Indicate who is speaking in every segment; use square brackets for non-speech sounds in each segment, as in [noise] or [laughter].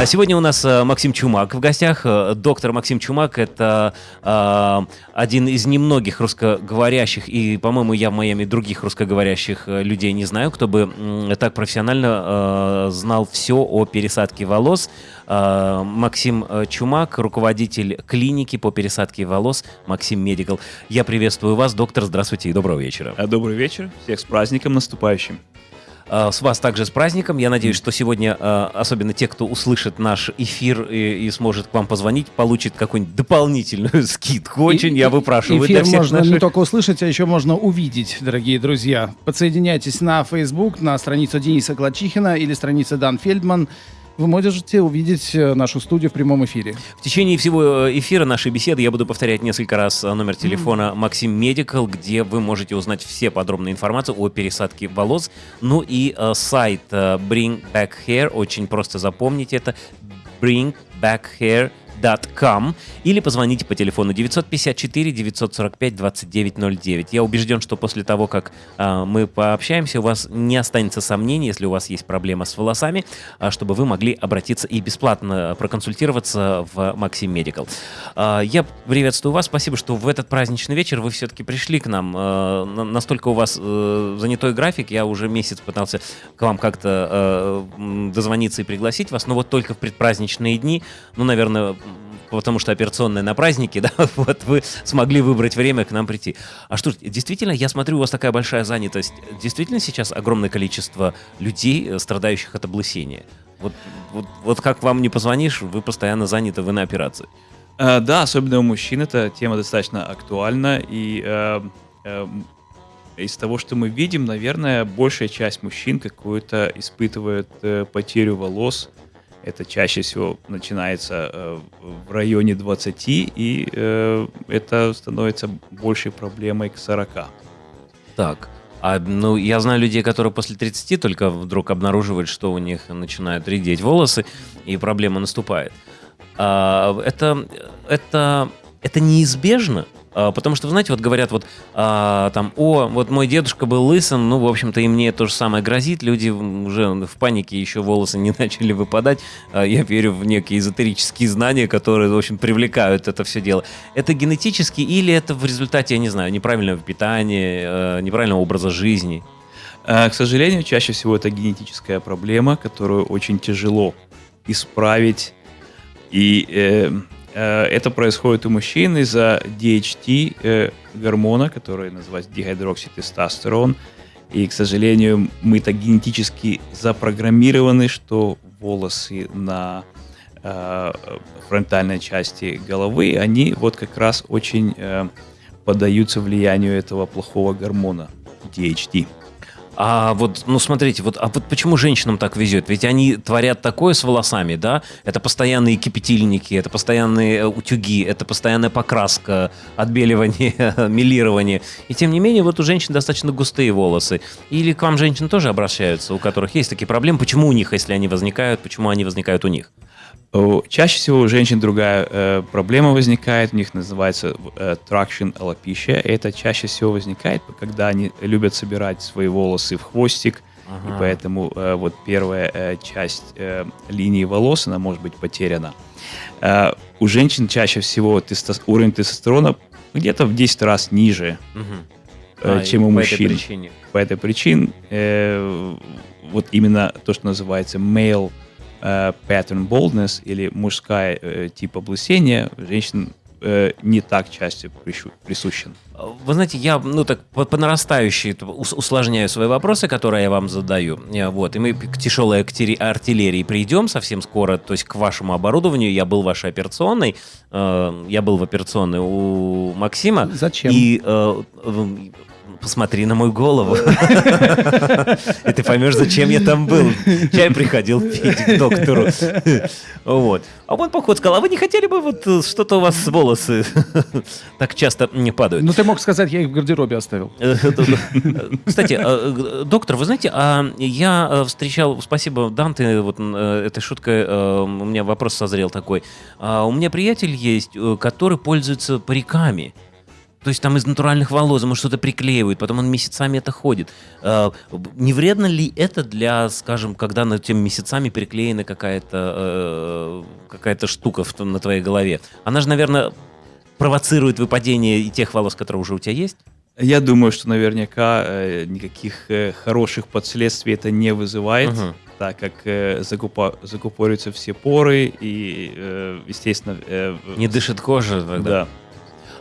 Speaker 1: А сегодня у нас э, Максим Чумак в гостях. Э, доктор Максим Чумак – это э, один из немногих русскоговорящих, и, по-моему, я в Майами других русскоговорящих э, людей не знаю, кто бы так профессионально э, знал все о пересадке волос. Э, Максим Чумак, руководитель клиники по пересадке волос Максим Медикал. Я приветствую вас, доктор, здравствуйте и доброго вечера.
Speaker 2: Добрый вечер, всех с праздником наступающим.
Speaker 1: А, с вас также с праздником. Я надеюсь, что сегодня, а, особенно те, кто услышит наш эфир и, и сможет к вам позвонить, получит какую-нибудь дополнительную [laughs] скидку. Очень и, я выпрашиваю
Speaker 3: эфир
Speaker 1: для всех
Speaker 3: можно
Speaker 1: наших...
Speaker 3: не только услышать, а еще можно увидеть, дорогие друзья. Подсоединяйтесь на Facebook, на страницу Дениса Гладчихина или страницу Дан Фельдман вы можете увидеть э, нашу студию в прямом эфире.
Speaker 1: В течение всего э, эфира нашей беседы я буду повторять несколько раз э, номер телефона Максим Медикал, где вы можете узнать все подробные информации о пересадке волос. Ну и э, сайт э, Bring Back Hair, очень просто запомнить это, Bring Back Hair com или позвоните по телефону 954 945 2909. Я убежден, что после того, как э, мы пообщаемся, у вас не останется сомнений, если у вас есть проблема с волосами, э, чтобы вы могли обратиться и бесплатно проконсультироваться в Максим Медикал. Э, я приветствую вас, спасибо, что в этот праздничный вечер вы все-таки пришли к нам. Э, настолько у вас э, занятой график, я уже месяц пытался к вам как-то э, дозвониться и пригласить вас, но вот только в предпраздничные дни, ну, наверное, потому что операционная на празднике, [laughs] да, вот вы смогли выбрать время к нам прийти. А что, действительно, я смотрю, у вас такая большая занятость. Действительно сейчас огромное количество людей, э, страдающих от облысения. Вот, вот, вот как вам не позвонишь, вы постоянно заняты, вы на операции.
Speaker 2: Uh, да, особенно у мужчин эта тема достаточно актуальна. И uh, uh, из того, что мы видим, наверное, большая часть мужчин какую-то испытывает э, потерю волос это чаще всего начинается э, в районе 20, и э, это становится большей проблемой к 40.
Speaker 1: Так, а, ну, я знаю людей, которые после 30 только вдруг обнаруживают, что у них начинают редеть волосы, и проблема наступает. А, это, это, это неизбежно? А, потому что, знаете, вот говорят вот а, там, о, вот мой дедушка был лысым, ну, в общем-то, и мне то же самое грозит. Люди уже в панике еще волосы не [laughs] начали выпадать. А, я верю в некие эзотерические знания, которые, в общем, привлекают это все дело. Это генетически или это в результате, я не знаю, неправильного питания, а, неправильного образа жизни?
Speaker 2: К сожалению, чаще всего это генетическая проблема, которую очень тяжело исправить. И Э, это происходит у мужчин из-за DHT э, гормона, который называется дигидрокситестостерон. И, к сожалению, мы так генетически запрограммированы, что волосы на э, фронтальной части головы, они вот как раз очень э, поддаются влиянию этого плохого гормона DHT.
Speaker 1: А вот, ну смотрите, вот, а вот почему женщинам так везет? Ведь они творят такое с волосами, да? Это постоянные кипятильники, это постоянные э, утюги, это постоянная покраска, отбеливание, [laughs] милирование. И тем не менее, вот у женщин достаточно густые волосы. Или к вам женщины тоже обращаются, у которых есть такие проблемы? Почему у них, если они возникают, почему они возникают у них?
Speaker 2: Чаще всего у женщин другая э, проблема возникает, у них называется э, traction alopecia. Это чаще всего возникает, когда они любят собирать свои волосы в хвостик, ага. и поэтому э, вот первая э, часть э, линии волос, она может быть потеряна. Э, у женщин чаще всего тесто, уровень тестостерона где-то в 10 раз ниже, угу. э, а, чем у по мужчин. Этой причине. По этой причине э, вот именно то, что называется male pattern baldness или мужская э, тип облысения женщин э, не так часто присущен.
Speaker 1: Вы знаете, я ну так по, по нарастающей усложняю свои вопросы, которые я вам задаю. Э, вот, и мы к тяжелой артиллерии придем совсем скоро, то есть к вашему оборудованию. Я был в вашей операционной, э, я был в операционной у Максима.
Speaker 3: Зачем?
Speaker 1: И э, посмотри на мою голову. И ты поймешь, зачем я там был. Чай приходил пить к доктору. Вот. А он поход сказал, а вы не хотели бы вот э, что-то у вас волосы так часто не падают?
Speaker 3: Ну, ты мог сказать, я их в гардеробе оставил.
Speaker 1: Кстати, э, доктор, вы знаете, а я э, встречал, спасибо, Данте, вот этой шуткой у меня вопрос созрел такой. А у меня приятель есть, который пользуется париками. То есть там из натуральных волос ему что-то приклеивают, потом он месяцами это ходит. Э, не вредно ли это для, скажем, когда над теми месяцами приклеена какая-то э, какая штука в, на твоей голове? Она же, наверное, провоцирует выпадение и тех волос, которые уже у тебя есть?
Speaker 2: Я думаю, что наверняка э, никаких э, хороших последствий это не вызывает, угу. так как э, закупа, закупориваются все поры и, э, естественно... Э,
Speaker 1: не дышит кожа тогда.
Speaker 2: Да.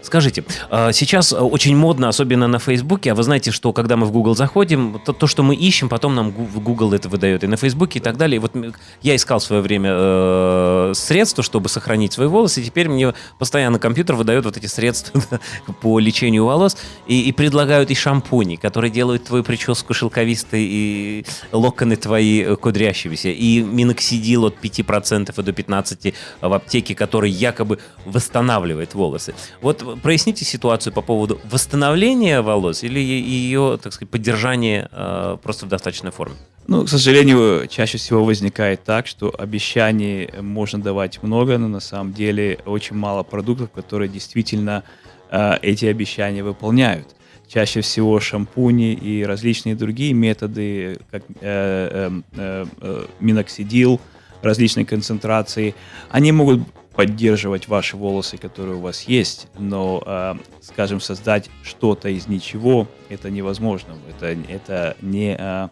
Speaker 1: Скажите, а, сейчас очень модно, особенно на Фейсбуке, а вы знаете, что когда мы в Google заходим, то, то что мы ищем, потом нам Google это выдает и на Фейсбуке и так далее. И вот я искал в свое время э, средства, чтобы сохранить свои волосы, и теперь мне постоянно компьютер выдает вот эти средства [laughs] по лечению волос и, и предлагают и шампуни, которые делают твою прическу шелковистой и локоны твои э, кудрящимися, и миноксидил от 5% до 15% в аптеке, который якобы восстанавливает волосы. Вот проясните ситуацию по поводу восстановления волос или ее, так сказать, поддержания э, просто в достаточной форме?
Speaker 2: Ну, к сожалению, чаще всего возникает так, что обещаний можно давать много, но на самом деле очень мало продуктов, которые действительно э, эти обещания выполняют. Чаще всего шампуни и различные другие методы, как э, э, э, э миноксидил, различной концентрации, они могут поддерживать ваши волосы, которые у вас есть, но, э, скажем, создать что-то из ничего, это невозможно. Это, это не, э,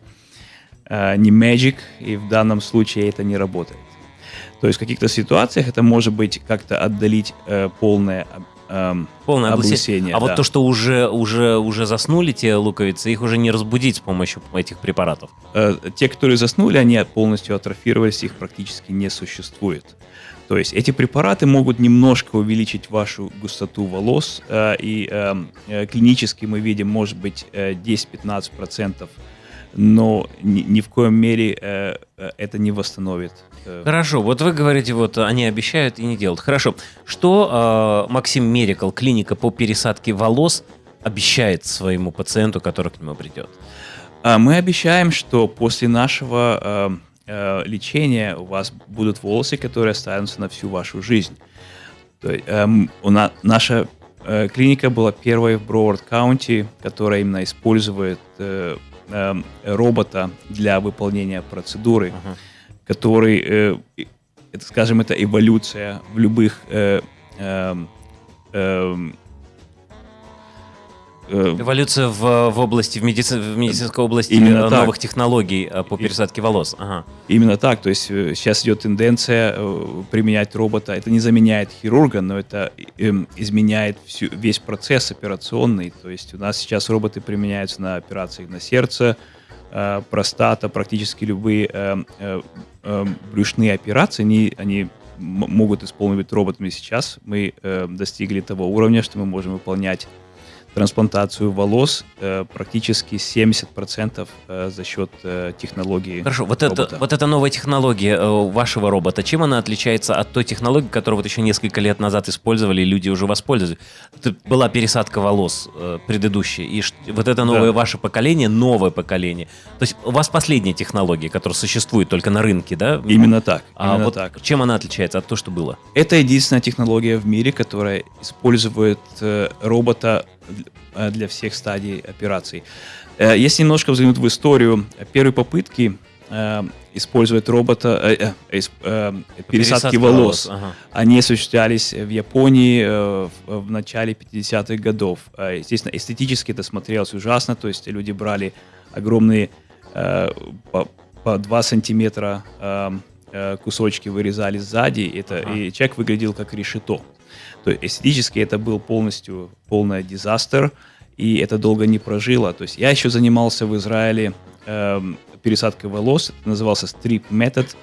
Speaker 2: э, не magic, и в данном случае это не работает. То есть в каких-то ситуациях это может быть как-то отдалить э, полное
Speaker 1: эм, полное облысение. А да. вот то, что уже, уже, уже заснули те луковицы, их уже не разбудить с помощью этих препаратов?
Speaker 2: Э, те, которые заснули, они полностью атрофировались, их практически не существует. То есть эти препараты могут немножко увеличить вашу густоту волос, э, и эм, э, клинически мы видим, может быть, 10-15%, э, но ни, в коем мере это не восстановит.
Speaker 1: Хорошо, вот вы говорите, вот они обещают и не делают. Хорошо, что Максим Мерикал, клиника по пересадке волос, обещает своему пациенту, который к нему придет?
Speaker 2: Мы обещаем, что после нашего эм, э, лечения у вас будут волосы, которые останутся на всю вашу жизнь. То эм, у на, наша э, клиника была первой в Броуард Каунти, которая именно использует э, э, робота для выполнения процедуры, uh-huh. который, э, это, скажем, это эволюция в любых э, э, э,
Speaker 1: Э, Эволюция в, в области, в, медици, в медицинской области Именно новых так. технологий э, по пересадке волос. Ага.
Speaker 2: Именно так. То есть э, сейчас идет тенденция применять робота. Это не заменяет хирурга, но это эм, изменяет всю, весь процесс операционный. То есть у нас сейчас роботы применяются на операциях на сердце, простата, практически любые брюшные операции, они, они могут исполнить роботами сейчас. Мы достигли того уровня, что мы можем выполнять трансплантацию волос э, практически 70% э, за счет э, технологии
Speaker 1: Хорошо, вот, это, вот эта новая технология э, вашего робота, чем она отличается от той технологии, которую вот еще несколько лет назад использовали, и люди уже воспользовались? Это была пересадка волос э, предыдущая, и вот это новое да. ваше поколение, новое поколение. То есть у вас последняя технология, которая существует только на рынке, да?
Speaker 2: Именно так.
Speaker 1: А
Speaker 2: именно
Speaker 1: вот
Speaker 2: так.
Speaker 1: чем она отличается от того, что было?
Speaker 2: Это единственная технология в мире, которая использует э, робота для всех стадий операций. Э, если немножко взглянуть в историю, первые попытки э, использовать робота, э, э, э, пересадки волос, волос ага. они осуществлялись в Японии э, в, в начале 50-х годов. Естественно, эстетически это смотрелось ужасно, то есть люди брали огромные э, по, по 2 сантиметра э, кусочки вырезали сзади, это, ага. и человек выглядел как решето. То есть эстетически это был полностью полный дизастер, и это долго не прожило. То есть я еще занимался в Израиле э, пересадкой волос, это назывался strip метод,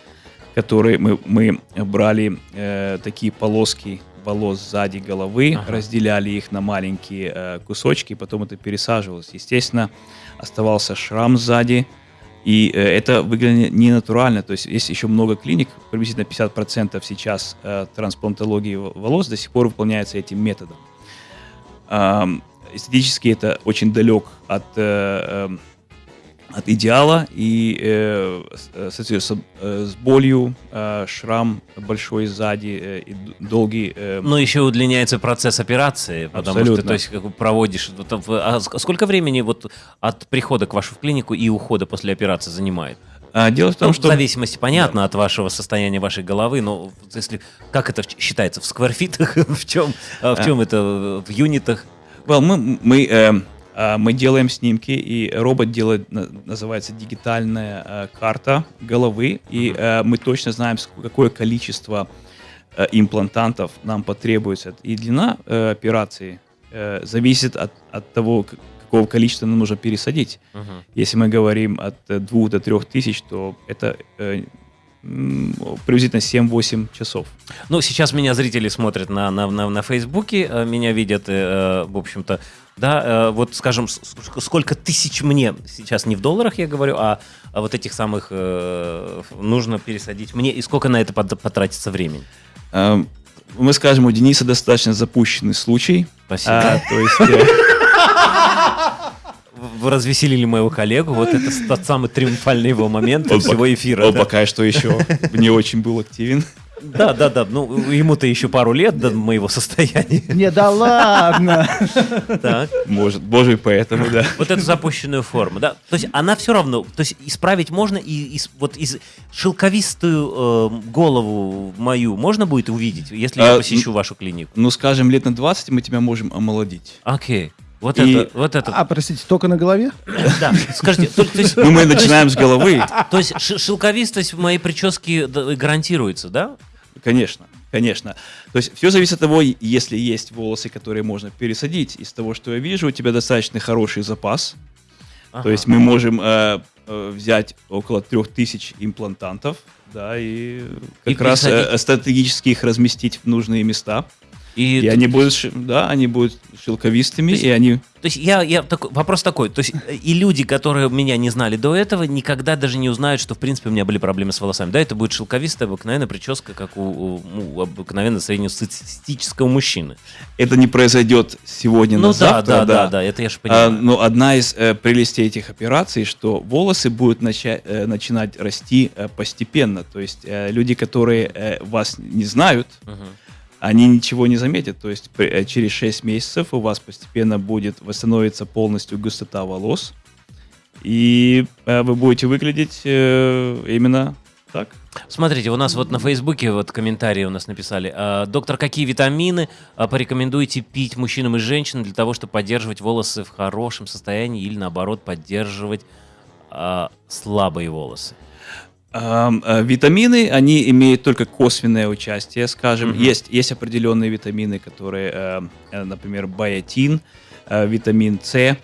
Speaker 2: который мы, мы брали э, такие полоски волос сзади головы, ага. разделяли их на маленькие э, кусочки, потом это пересаживалось. Естественно, оставался шрам сзади, и э, это выглядит не натурально. То есть есть еще много клиник, приблизительно 50% сейчас э, трансплантологии волос до сих пор выполняется этим методом. Эстетически это очень далек от, э, от идеала и, э, с- соответственно, э, с болью, э, шрам большой сзади э, и долгий... э,
Speaker 1: Но еще удлиняется процесс операции, потому что,
Speaker 2: Абсолютно.
Speaker 1: то есть, как проводишь... там а ск- сколько времени вот от прихода к вашу в клинику и ухода после операции занимает?
Speaker 2: а, дело в том,
Speaker 1: Ну,
Speaker 2: что...
Speaker 1: В зависимости, понятно, от вашего состояния вашей головы, но если как это считается в скварфитах, [laughs] в чем, а, в чем это э, в юнитах?
Speaker 2: Well, мы, мы, э, а, мы делаем снимки, и робот делает, на- называется дигитальная э, карта головы, и э, мы точно знаем, какое количество э, имплантантов нам потребуется. И длина э, операции э, зависит от, от того, какого количества нам нужно пересадить. Если мы говорим от э, 2 до 3 тысяч, то это э, приблизительно 7-8 часов.
Speaker 1: Ну, сейчас меня зрители смотрят на, на, на, на Фейсбуке, э, меня видят, э, в общем-то, да, э, вот, скажем, сколько тысяч мне, сейчас не в долларах я говорю, а, а вот этих самых э, нужно пересадить мне, и сколько на это пот- потратится времени?
Speaker 2: Эм, Мы скажем, у Дениса достаточно запущенный случай.
Speaker 1: Спасибо.
Speaker 2: А, то есть...
Speaker 1: Вы развеселили моего коллегу, вот это тот самый триумфальный его момент
Speaker 2: Он
Speaker 1: всего эфира.
Speaker 2: Он
Speaker 1: да.
Speaker 2: пока что еще не очень был активен.
Speaker 1: Да, да, да, ну, ему-то еще пару лет до моего состояния.
Speaker 3: Не, да ладно.
Speaker 1: Так.
Speaker 2: Может, боже, и поэтому, да.
Speaker 1: Вот эту запущенную форму, да. То есть она все равно, то есть исправить можно и из- вот из шелковистую э, голову мою можно будет увидеть, если я
Speaker 2: А,
Speaker 1: посещу вашу клинику.
Speaker 2: Ну, скажем, лет на 20 мы тебя можем омолодить.
Speaker 1: Окей. Вот
Speaker 2: И-
Speaker 1: это, вот это,
Speaker 3: А, простите, только на голове?
Speaker 1: да. Скажите, то, то есть,
Speaker 2: Ну, мы начинаем с головы.
Speaker 1: то есть шелковистость в моей прическе гарантируется, да?
Speaker 2: Конечно, конечно. То есть все зависит от того, если есть волосы, которые можно пересадить. Из того, что я вижу, у тебя достаточно хороший запас.
Speaker 1: Ага.
Speaker 2: То есть мы можем э, э, взять около 3000 имплантантов, да, и как
Speaker 1: И
Speaker 2: раз э, стратегически их разместить в нужные места.
Speaker 1: И,
Speaker 2: И они будут, да, они будут шелковистыми,
Speaker 1: есть-
Speaker 2: и они
Speaker 1: То есть я, я такой, вопрос такой, то есть э, и люди, которые меня не знали до этого, никогда даже не узнают, что в принципе у меня были проблемы с волосами. Да, это будет шелковистая обыкновенная прическа, как у, у, ну, обыкновенно среднестатистического мужчины.
Speaker 2: это не произойдет сегодня
Speaker 1: ну
Speaker 2: на
Speaker 1: да,
Speaker 2: завтра,
Speaker 1: да, да, да, это я же
Speaker 2: А,
Speaker 1: понимаю.
Speaker 2: но одна из э, прелестей этих операций, что волосы будут нача- э, начинать расти э, постепенно. То есть э, люди, которые э, вас не знают,
Speaker 1: Мгм.
Speaker 2: Они ничего не заметят. То есть при- э, через 6 месяцев у вас постепенно будет восстановиться полностью густота волос. И э, вы будете выглядеть э, именно так.
Speaker 1: Смотрите, у нас вот на Фейсбуке вот комментарии у нас написали. «А, Доктор, какие витамины а, порекомендуете пить мужчинам и женщинам для того, чтобы поддерживать волосы в хорошем состоянии или наоборот поддерживать а, слабые волосы?
Speaker 2: Э, Витамины, они имеют только косвенное участие, скажем.
Speaker 1: Мгм.
Speaker 2: Есть, есть определенные витамины, которые, э, э, например, биотин, витамин С.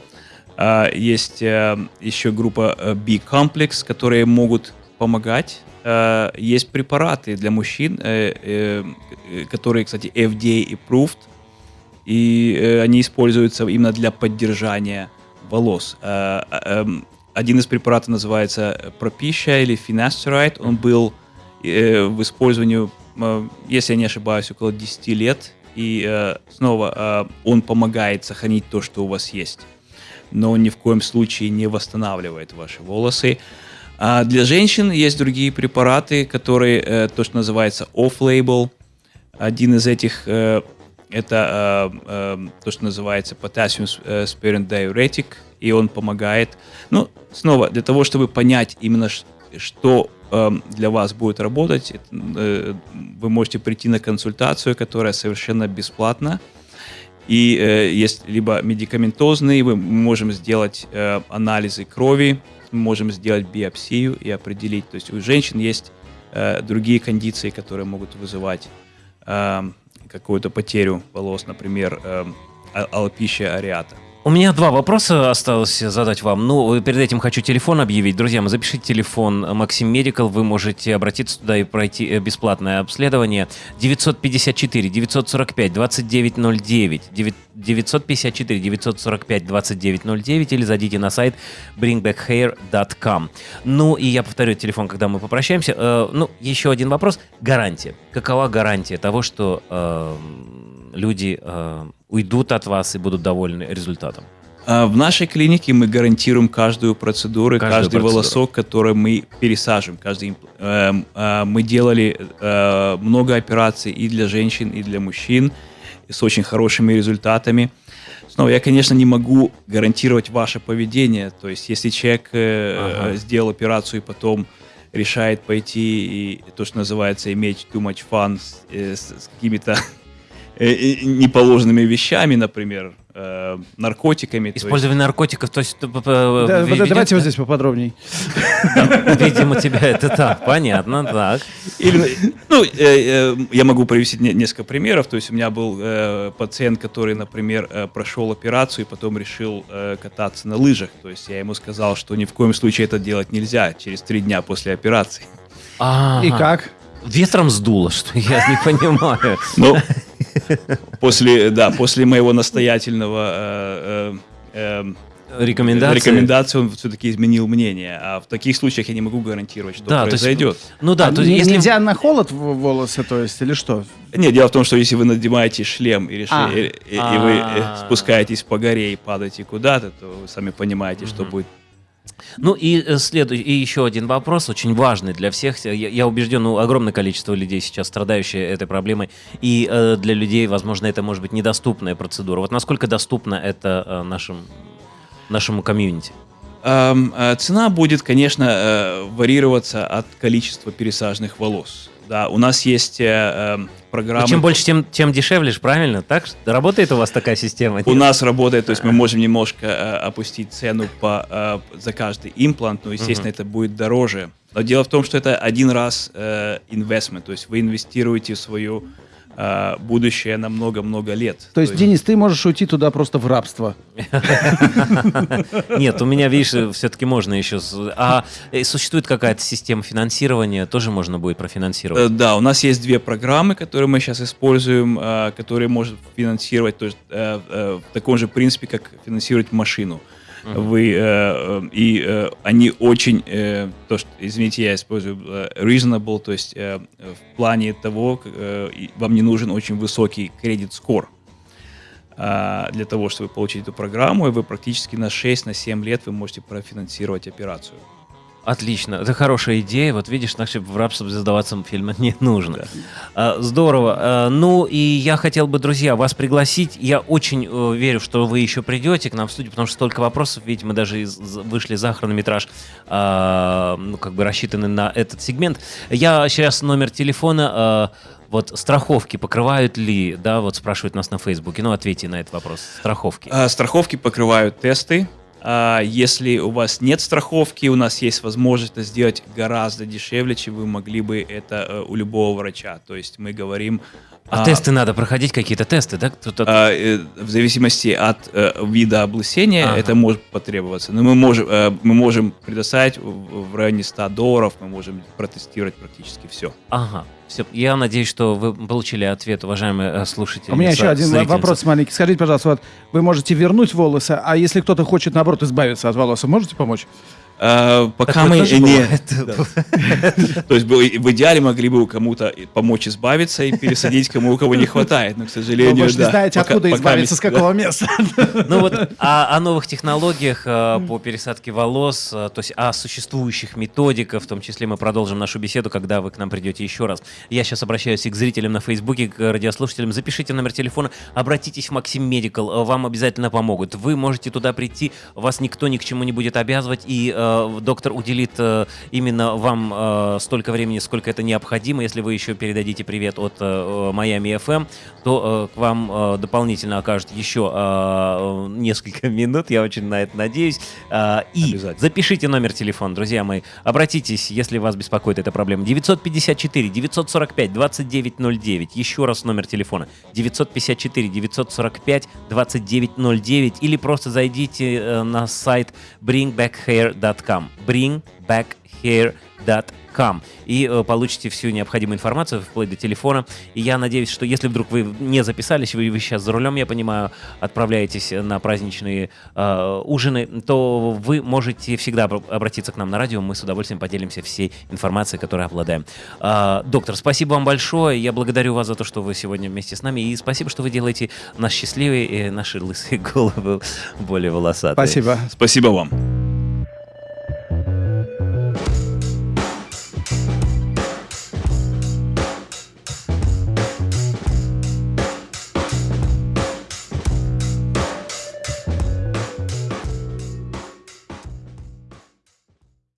Speaker 2: А, Есть еще группа B-комплекс, которые могут помогать. Есть препараты для мужчин, которые, кстати, FDA approved, и они используются именно для поддержания волос. Э, э, Один из препаратов называется Propecia или Finasteride. Он был э, в использовании, э, если я не ошибаюсь, около 10 лет. И э, снова э, он помогает сохранить то, что у вас есть. Но он ни в коем случае не восстанавливает ваши волосы. А для женщин есть другие препараты, которые э, то, что называется off-label. Один из этих э, это э, э, то, что называется potassium э, sparing diuretic, и он помогает. Ну, снова, для того, чтобы понять именно, что э, для вас будет работать, э, вы можете прийти на консультацию, которая совершенно бесплатна. И э, есть либо медикаментозные, мы можем сделать э, анализы крови, мы можем сделать биопсию и определить. То есть у женщин есть другие кондиции, которые могут вызывать э, какую-то потерю волос, например, э, а- алопища ареата.
Speaker 1: У меня два вопроса осталось задать вам. Ну, перед этим хочу телефон объявить. Друзья, запишите телефон Максим Медикал. Вы можете обратиться туда и пройти э, бесплатное обследование. 954 945 2909. 954 945 2909 или зайдите на сайт bringbackhair.com. Ну, и я повторю телефон, когда мы попрощаемся. Э, ну, еще один вопрос. Гарантия. Какова гарантия того, что э, люди э, уйдут от вас и будут довольны результатом?
Speaker 2: А в нашей клинике мы гарантируем каждую процедуру,
Speaker 1: Каждую
Speaker 2: каждый
Speaker 1: процедуру.
Speaker 2: волосок, который мы пересаживаем. Каждый, эм, а, мы делали э, много операций и для женщин, и для мужчин с очень хорошими результатами. Снова, я, конечно, не могу гарантировать ваше поведение. То есть, если человек э,
Speaker 1: Ага.
Speaker 2: э, сделал операцию и потом решает пойти и то, что называется, иметь too much fun с, э, с- с какими-то э, э, неположенными вещами, например, э, наркотиками. то есть-
Speaker 1: Использование наркотиков, то есть...
Speaker 3: Да, вот давайте вот здесь поподробней.
Speaker 1: Видимо, тебя это так, понятно, так.
Speaker 2: Или, ну, э, э, я могу привести не- несколько примеров. То есть у меня был э, пациент, который, например, э, прошел операцию и потом решил э, кататься на лыжах. То есть я ему сказал, что ни в коем случае это делать нельзя через три дня после операции.
Speaker 3: И как?
Speaker 1: Ветром сдуло, что я не понимаю.
Speaker 2: Но после, да, после моего настоятельного э, э, э,
Speaker 1: Рекомендации.
Speaker 2: рекомендации он все-таки изменил мнение. А в таких случаях я не могу гарантировать, что
Speaker 1: Да, то есть-
Speaker 2: произойдет.
Speaker 1: Ну да,
Speaker 3: А
Speaker 1: то есть если...
Speaker 3: Нельзя на холод в- волосы, то есть, или что?
Speaker 2: Нет, дело в том, что если вы надеваете шлем и, реши-
Speaker 3: А.
Speaker 2: и- и- и вы э,
Speaker 1: А.
Speaker 2: спускаетесь по горе и падаете куда-то, то вы сами понимаете, что
Speaker 1: Мгм.
Speaker 2: будет.
Speaker 1: Ну и э, следующий, и еще один вопрос, очень важный для всех. Я, я убежден, ну, огромное количество людей сейчас страдающие этой проблемой, и э, для людей, возможно, это может быть недоступная процедура. Вот насколько доступна это э, нашим, нашему комьюнити?
Speaker 2: Эм, э, цена будет, конечно, э, варьироваться от количества пересаженных волос. Да, у нас есть э, эм,
Speaker 1: Ну,
Speaker 2: программы.
Speaker 1: чем больше, тем, тем дешевле, правильно? Так что работает у вас такая система?
Speaker 2: У
Speaker 1: нет?
Speaker 2: нас работает, то есть мы можем немножко э, опустить цену по, э, за каждый имплант, но, естественно,
Speaker 1: Мгм.
Speaker 2: это будет дороже. Но дело в том, что это один раз э, investment, то есть вы инвестируете в свое э, будущее на много-много лет.
Speaker 3: То есть, Денис, ты можешь уйти туда просто в рабство. [laughs]
Speaker 1: Нет, у меня, видишь, все-таки можно еще... А э, существует какая-то система финансирования, тоже можно будет
Speaker 2: Э,
Speaker 1: профинансировать?
Speaker 2: Да, у нас есть две программы, которые мы сейчас используем, э, которые может финансировать то есть, э, э, в таком же принципе, как финансировать машину. Вы, э, э, и э, они очень, э, то, что, извините, я использую э, reasonable, то есть э, в плане того, э, вам не нужен очень высокий кредит скор для того, чтобы получить эту программу, и вы практически на 6-7 лет вы можете профинансировать операцию.
Speaker 1: Отлично, это хорошая идея. Вот видишь, значит, в рабство сдаваться фильма не нужно.
Speaker 2: Да.
Speaker 1: Здорово. А, Ну и я хотел бы, друзья, вас пригласить. Я очень э, верю, что вы еще придете к нам в студию, потому что столько вопросов, видите, мы даже вышли за хронометраж, а, ну как бы рассчитаны на этот сегмент. Я сейчас номер телефона. а, вот страховки покрывают ли, да, вот спрашивают нас на Фейсбуке. Ну, ответьте на этот вопрос. Страховки.
Speaker 2: А, Страховки покрывают тесты. А Если у вас нет страховки, у нас есть возможность это сделать гораздо дешевле, чем вы могли бы это э, у любого врача. То есть мы говорим...
Speaker 1: А,
Speaker 2: а,
Speaker 1: тесты надо проходить, какие-то тесты, да? Кто-то-
Speaker 2: а, э, в зависимости от э, вида облысения
Speaker 1: Ага.
Speaker 2: это может потребоваться. Но мы можем, э, мы можем предоставить в в районе 100 долларов, мы можем протестировать практически все.
Speaker 1: Ага. Все. Я надеюсь, что вы получили ответ, уважаемые э, слушатели.
Speaker 3: У меня еще один вопрос маленький. Скажите, пожалуйста, вот вы можете вернуть волосы, а если кто-то хочет, наоборот, избавиться от волос, можете помочь?
Speaker 2: А, Пока мы не... [laughs] То есть в идеале могли бы у кому-то помочь избавиться и пересадить кому у кого не хватает, но, к сожалению,
Speaker 3: вы же не знаете, откуда избавиться, с какого места. [laughs]
Speaker 1: Ну вот о, о новых технологиях э, по пересадке волос, то есть о существующих методиках, в том числе мы продолжим нашу беседу, когда вы к нам придете еще раз. Я сейчас обращаюсь и к зрителям на Фейсбуке, к радиослушателям. Запишите номер телефона, обратитесь в Максим Медикал, вам обязательно помогут. Вы можете туда прийти, вас никто ни к чему не будет обязывать, и доктор уделит э, именно вам э, столько времени, сколько это необходимо. Если вы еще передадите привет от э, Майами FM, то э, к вам э, дополнительно окажут еще э, несколько [laughs] минут, я очень на это надеюсь. Э, и запишите номер телефона, друзья мои. Обратитесь, если вас беспокоит эта проблема. 954 945 2909. Еще раз номер телефона. 954 945 2909. Или просто зайдите э, на сайт bringbackhair.com bringbackhair.com. bringbackhair.com и э, получите всю необходимую информацию вплоть до телефона. И я надеюсь, что если вдруг вы не записались, вы, вы сейчас за рулем, я понимаю, отправляетесь на праздничные э, ужины, то вы можете всегда обратиться к нам на радио, мы с удовольствием поделимся всей информацией, которой обладаем. Э, доктор, спасибо вам большое, я благодарю вас за то, что вы сегодня вместе с нами, и спасибо, что вы делаете нас счастливее, и наши лысые головы более волосатые.
Speaker 3: Спасибо.
Speaker 2: Спасибо вам.